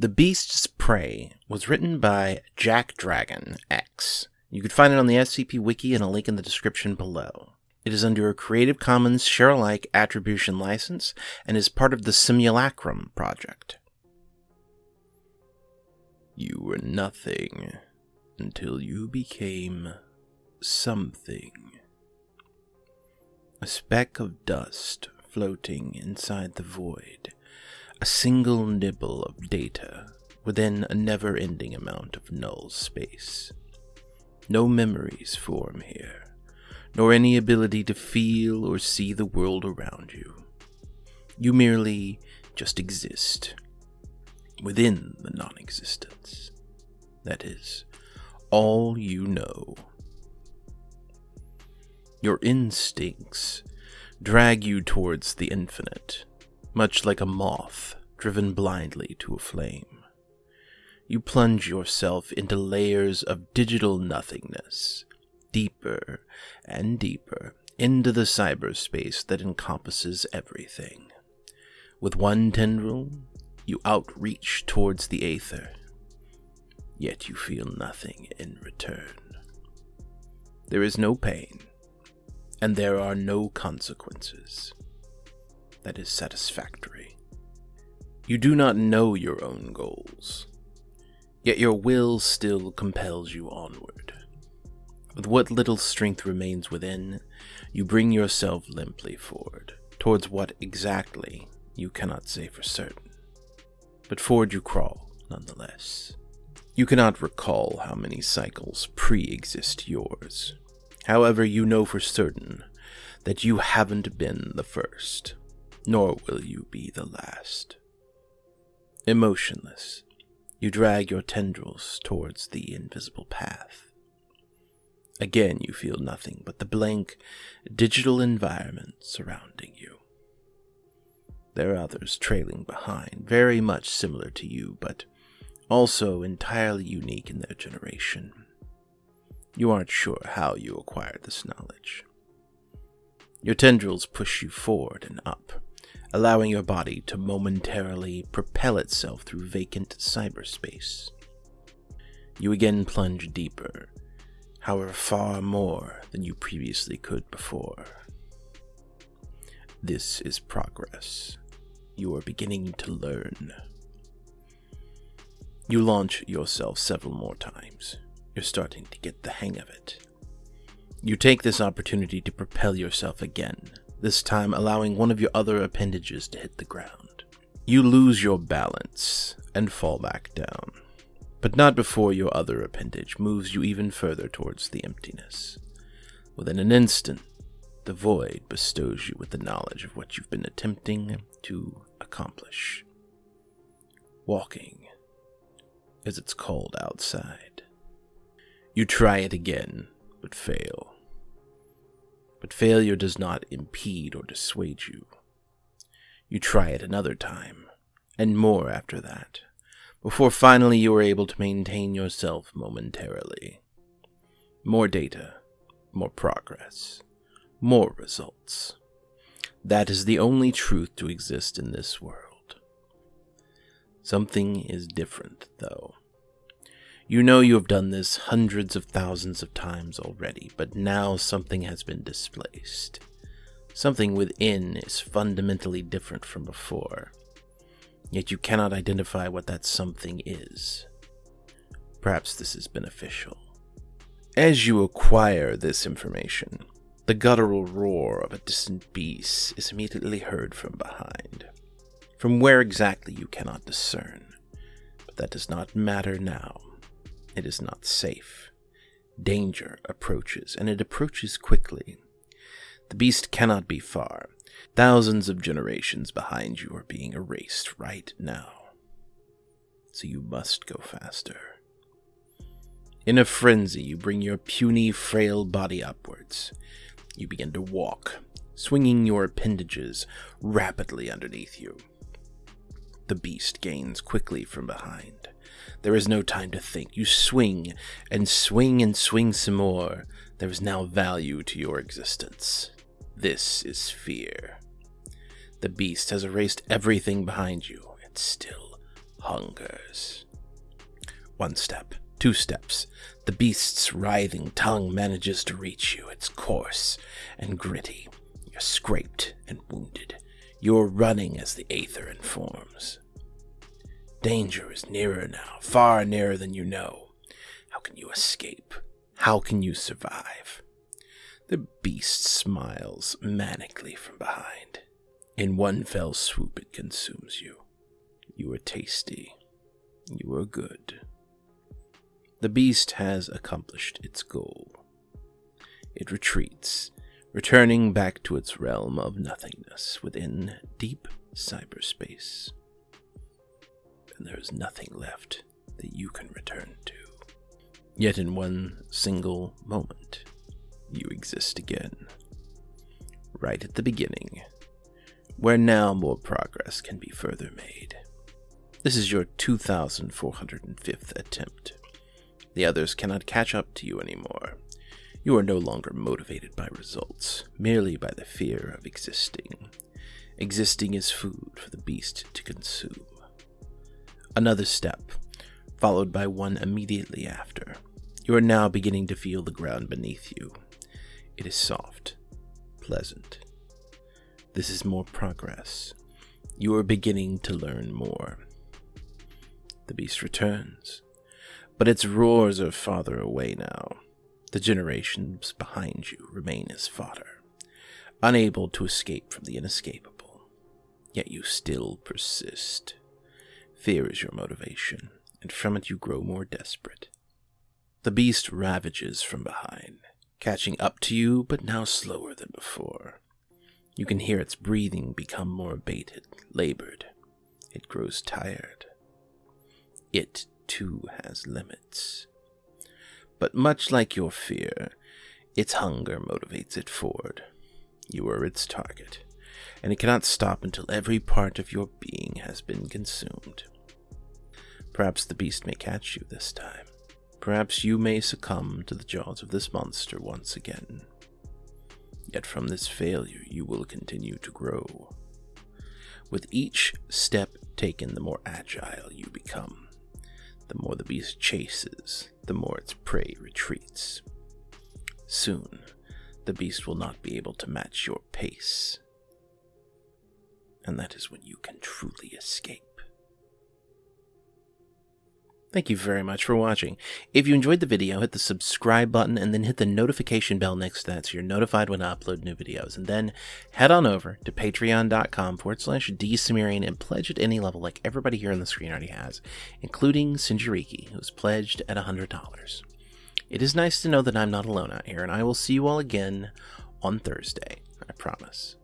The Beast's Prey was written by Jack Dragon X. You can find it on the SCP Wiki and a link in the description below. It is under a Creative Commons Share-alike Attribution license and is part of the Simulacrum project. You were nothing until you became something. A speck of dust floating inside the void, a single nibble of data within a never ending amount of null space. No memories form here, nor any ability to feel or see the world around you. You merely just exist within the non existence. That is all you know. Your instincts drag you towards the infinite, much like a moth driven blindly to a flame. You plunge yourself into layers of digital nothingness, deeper and deeper into the cyberspace that encompasses everything. With one tendril, you outreach towards the aether, yet you feel nothing in return. There is no pain, and there are no consequences. That is satisfactory. You do not know your own goals, yet your will still compels you onward. With what little strength remains within, you bring yourself limply forward, towards what exactly you cannot say for certain. But forward you crawl, nonetheless. You cannot recall how many cycles pre exist yours, However, you know for certain that you haven't been the first, nor will you be the last. Emotionless, you drag your tendrils towards the invisible path. Again, you feel nothing but the blank, digital environment surrounding you. There are others trailing behind, very much similar to you, but also entirely unique in their generation. You aren't sure how you acquired this knowledge. Your tendrils push you forward and up, allowing your body to momentarily propel itself through vacant cyberspace. You again plunge deeper, however far more than you previously could before. This is progress. You are beginning to learn. You launch yourself several more times, you're starting to get the hang of it. You take this opportunity to propel yourself again, this time allowing one of your other appendages to hit the ground. You lose your balance and fall back down, but not before your other appendage moves you even further towards the emptiness. Within an instant, the void bestows you with the knowledge of what you've been attempting to accomplish. Walking, as it's called outside. You try it again, but fail. But failure does not impede or dissuade you. You try it another time, and more after that, before finally you are able to maintain yourself momentarily. More data, more progress, more results. That is the only truth to exist in this world. Something is different, though. You know you have done this hundreds of thousands of times already, but now something has been displaced. Something within is fundamentally different from before. Yet you cannot identify what that something is. Perhaps this is beneficial. As you acquire this information, the guttural roar of a distant beast is immediately heard from behind. From where exactly you cannot discern, but that does not matter now. It is not safe. Danger approaches, and it approaches quickly. The beast cannot be far. Thousands of generations behind you are being erased right now. So you must go faster. In a frenzy, you bring your puny, frail body upwards. You begin to walk, swinging your appendages rapidly underneath you. The beast gains quickly from behind. There is no time to think. You swing and swing and swing some more. There is now value to your existence. This is fear. The beast has erased everything behind you, and still hungers. One step, two steps, the beast's writhing tongue manages to reach you. It's coarse and gritty. You're scraped and wounded. You're running as the aether informs. Danger is nearer now, far nearer than you know. How can you escape? How can you survive? The beast smiles manically from behind. In one fell swoop, it consumes you. You are tasty. You are good. The beast has accomplished its goal. It retreats, returning back to its realm of nothingness within deep cyberspace. And there is nothing left that you can return to. Yet in one single moment, you exist again. Right at the beginning, where now more progress can be further made. This is your 2405th attempt. The others cannot catch up to you anymore. You are no longer motivated by results, merely by the fear of existing. Existing is food for the beast to consume. Another step, followed by one immediately after. You are now beginning to feel the ground beneath you. It is soft, pleasant. This is more progress. You are beginning to learn more. The beast returns, but its roars are farther away now. The generations behind you remain as fodder, unable to escape from the inescapable. Yet you still persist. Fear is your motivation, and from it you grow more desperate. The beast ravages from behind, catching up to you, but now slower than before. You can hear its breathing become more abated, labored. It grows tired. It, too, has limits. But much like your fear, its hunger motivates it forward. You are its target, and it cannot stop until every part of your being has been consumed. Perhaps the beast may catch you this time. Perhaps you may succumb to the jaws of this monster once again. Yet from this failure you will continue to grow. With each step taken, the more agile you become. The more the beast chases, the more its prey retreats. Soon, the beast will not be able to match your pace. And that is when you can truly escape. Thank you very much for watching. If you enjoyed the video, hit the subscribe button and then hit the notification bell next to that so you're notified when I upload new videos. And then head on over to patreon.com forward slash dsumerian and pledge at any level like everybody here on the screen already has, including Sinjariki, who's pledged at $100. It is nice to know that I'm not alone out here, and I will see you all again on Thursday. I promise.